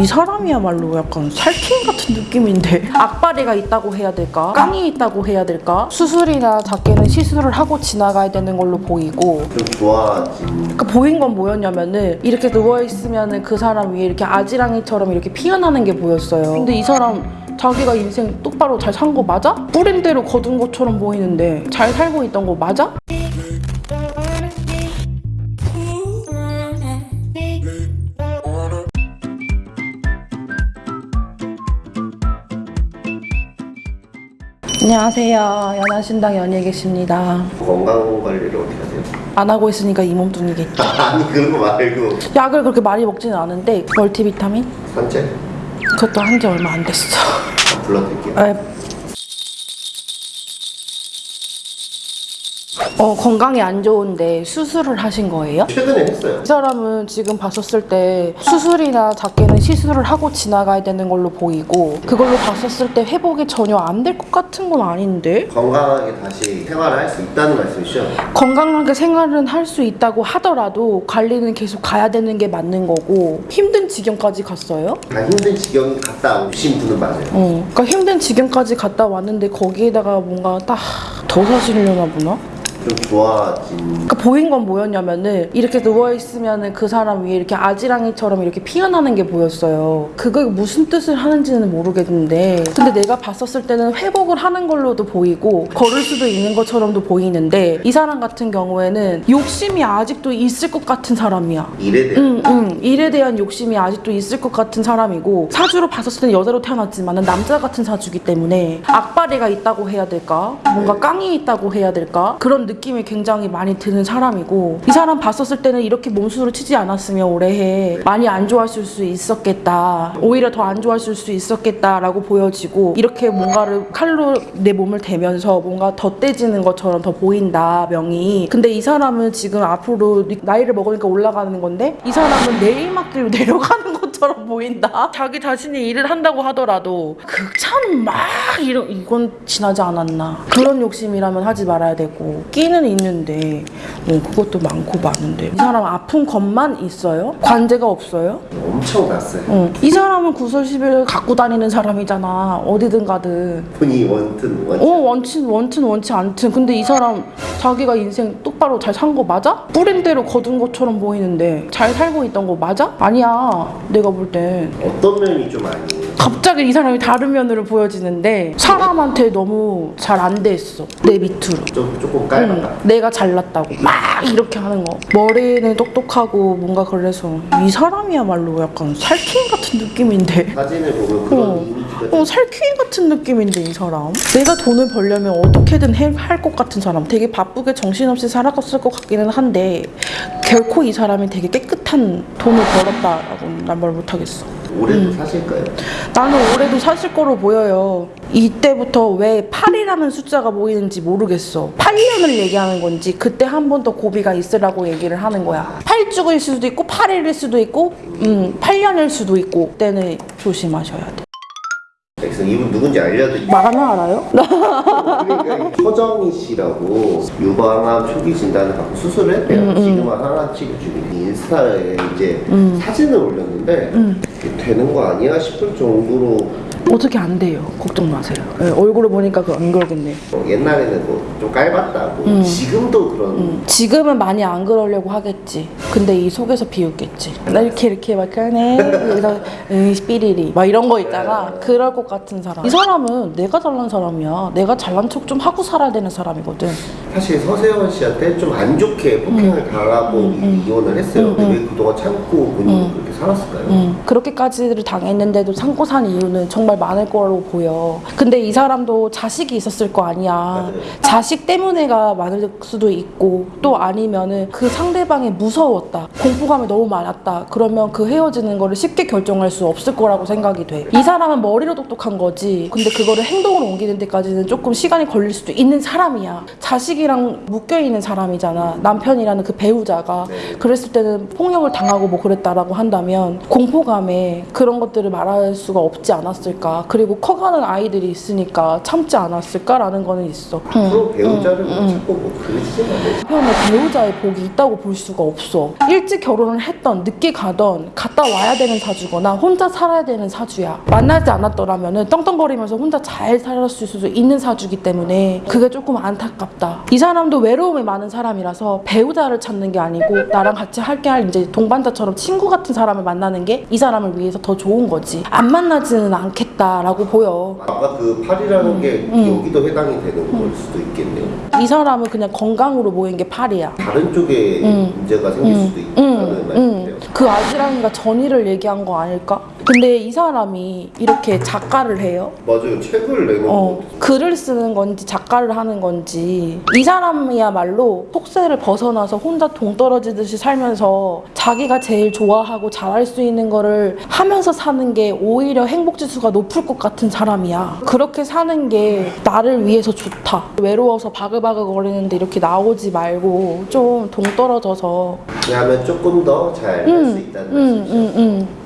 이 사람이야말로 약간 살쾡 같은 느낌인데 악바리가 있다고 해야 될까? 깡이 있다고 해야 될까? 수술이나 작게는 시술을 하고 지나가야 되는 걸로 보이고 좀 좋아진 그러니까 보인 건 뭐였냐면은 이렇게 누워있으면은 그 사람 위에 이렇게 아지랑이처럼 이렇게 피어나는 게 보였어요 근데 이 사람 자기가 인생 똑바로 잘 산 거 맞아? 뿌린 대로 거둔 것처럼 보이는데 잘 살고 있던 거 맞아? 안녕하세요 연하신당 연예 계십니다 건강 관리를 어떻게 하세요? 안 하고 있으니까 이 몸뚱이겠지 아니 그런 거 말고 약을 그렇게 많이 먹지는 않은데 멀티비타민? 산책? 그것도 한 지 얼마 안 됐어 아, 불러드릴게요 에. 어, 건강이 안 좋은데 수술을 하신 거예요? 최근에 했어요 이 사람은 지금 봤었을 때 수술이나 작게는 시술을 하고 지나가야 되는 걸로 보이고 그걸로 봤었을 때 회복이 전혀 안 될 것 같은 건 아닌데 건강하게 다시 생활을 할 수 있다는 말씀이시죠? 건강하게 생활은 할 수 있다고 하더라도 관리는 계속 가야 되는 게 맞는 거고 힘든 지경까지 갔어요? 다 힘든 지경 갔다 오신 분은 맞아요 어, 그러니까 힘든 지경까지 갔다 왔는데 거기에다가 뭔가 딱 더 사시려나 보나? 좀 좋아진 그러니까 보인 건 뭐였냐면은 이렇게 누워 있으면은 그 사람 위에 이렇게 아지랑이처럼 이렇게 피어나는 게 보였어요. 그게 무슨 뜻을 하는지는 모르겠는데, 근데 내가 봤었을 때는 회복을 하는 걸로도 보이고 걸을 수도 있는 것처럼도 보이는데 이 사람 같은 경우에는 욕심이 아직도 있을 것 같은 사람이야. 일에 대한 응, 응. 일에 대한 욕심이 아직도 있을 것 같은 사람이고 사주로 봤었을 때는 여자로 태어났지만 남자 같은 사주기 때문에 악바리가 있다고 해야 될까? 뭔가 깡이 있다고 해야 될까? 그런 느낌이 굉장히 많이 드는 사람이고 이 사람 봤었을 때는 이렇게 몸수를 치지 않았으면 올해 많이 안 좋았을 수 있었겠다. 오히려 더 안 좋았을 수 있었겠다라고 보여지고 이렇게 뭔가를 칼로 내 몸을 대면서 뭔가 덧대지는 것처럼 더 보인다 명이. 근데 이 사람은 지금 앞으로 나이를 먹으니까 올라가는 건데 이 사람은 내리막길로 내려가는 것처럼 보인다. 자기 자신이 일을 한다고 하더라도 극찬 막 이런 이건 지나지 않았나. 그런 욕심이라면 하지 말아야 되고 끼는 있는데 뭐 그것도 많고 많은데 이 사람 아픈 것만 있어요? 관제가 없어요? 엄청 났어요 응. 이 사람은 구설시비를 갖고 다니는 사람이잖아. 어디든 가든. 본인이 원튼 어 원튼 원친 원튼 원치 않든 근데 이 사람 자기가 인생 똑바로 잘 산 거 맞아? 뿌린 대로 거둔 것처럼 보이는데 잘 살고 있던 거 맞아? 아니야 내가 볼땐 어떤 면이 좀 아니에요? 갑자기 이 사람이 다른 면으로 보여지는데 사람한테 너무 잘 안 됐어. 내 밑으로. 좀 조금 응, 깔봤다. 내가 잘났다고. 막 이렇게 하는 거. 머리는 똑똑하고 뭔가 그래서 이 사람이야말로 약간 살쾡 같은 느낌인데. 사진을 보면 그런 어. 어, 살쾡이 같은 느낌인데 이 사람. 내가 돈을 벌려면 어떻게든 할 것 같은 사람. 되게 바쁘게 정신없이 살아갔을 것 같기는 한데 결코 이 사람이 되게 깨끗한 돈을 벌었다라고는 난말 못하겠어. 올해도 음. 사실까요? 나는 올해도 사실 거로 보여요. 이때부터 왜 8이라는 숫자가 보이는지 모르겠어. 8년을 얘기하는 건지 그때 한 번 더 고비가 있으라고 얘기를 하는 거야. 8죽일 수도 있고 8일일 수도 있고 음 8년일 수도 있고 그때는 조심하셔야 돼 그래서 이분 누군지 알려드릴게요 마가나 알아요? 그러니까 서정희 씨라고 유방암 초기 진단을 받고 수술을 했대요. 음, 지금은 하나 치료 중인데 인스타에 이제 음. 사진을 올렸는데 이게 되는 거 아니야 싶을 정도로 어떻게 안 돼요. 걱정 마세요. 예, 얼굴을 보니까 그 안 그러겠네. 어, 옛날에는 뭐 좀 깔봤다고 지금도 그런 음, 지금은 많이 안 그러려고 하겠지. 근데 이 속에서 비웃겠지. 나 이렇게 이렇게 막 하네. 여기서 으이 삐리리 막 이런 거 있잖아. 그럴 것 같은 사람. 이 사람은 내가 잘난 사람이야. 내가 잘난 척 좀 하고 살아야 되는 사람이거든. 사실 서세원 씨한테 좀 안 좋게 폭행을 음. 당하고 이혼을 했어요. 근데 왜 그동안 참고 본인이 그렇게 살았을까요? 음, 그렇게까지를 당했는데도 참고 산 이유는 정말 많을 거로 보여. 근데 이 사람도 자식이 있었을 거 아니야. 맞아요. 자식 때문에가 많을 수도 있고 또 아니면은 그 상대방이 무서웠다. 공포감이 너무 많았다. 그러면 그 헤어지는 거를 쉽게 결정할 수 없을 거라고 생각이 돼. 이 사람은 머리로 똑똑한 거지. 근데 그거를 행동으로 옮기는 데까지는 조금 시간이 걸릴 수도 있는 사람이야. 자식이랑 묶여 있는 사람이잖아. 남편이라는 그 배우자가. 네. 그랬을 때는 폭력을 당하고 뭐 그랬다라고 한다면 있었다면 공포감에 그런 것들을 말할 수가 없지 않았을까. 그리고 커가는 아이들이 있으니까 참지 않았을까라는 거는 있어. 응. 프로 배우자를 뭐 찾고 뭐 않으시 한편에 배우자의 복이 있다고 볼 수가 없어. 일찍 결혼을 했던, 늦게 가던, 갔다 와야 되는 사주거나 혼자 살아야 되는 사주야. 만나지 않았더라면 떵떵거리면서 혼자 잘 살았을 수도 있는 사주기 때문에 그게 조금 안타깝다. 이 사람도 외로움이 많은 사람이라서 배우자를 찾는 게 아니고 나랑 같이 할게 할 이제 동반자처럼 친구 같은 사람을 만나는 게 이 사람을 위해서 더 좋은 거지. 안 만나지는 않겠다라고 보여. 아까 그 팔이라는 게 여기도 해당이 되는 걸 수도 있겠네요. 이 사람은 그냥 건강으로 모인 게 팔이야. 다른 쪽에 문제가 생길 수도 있다는 말인데요. 그 아지랑이가 전의를 얘기한 거 아닐까? 근데 이 사람이 이렇게 작가를 해요. 맞아요. 책을 내는 어, 거. 글을 쓰는 건지 작가를 하는 건지 이 사람이야말로 속세를 벗어나서 혼자 동떨어지듯이 살면서 자기가 제일 좋아하고 잘할 수 있는 거를 하면서 사는 게 오히려 행복 지수가 높을 것 같은 사람이야. 그렇게 사는 게 나를 위해서 좋다. 외로워서 바글바글 거리는데 이렇게 나오지 말고 좀 동떨어져서 하면 조금 더 잘할수 있다는 응, 말씀이죠. 응, 응.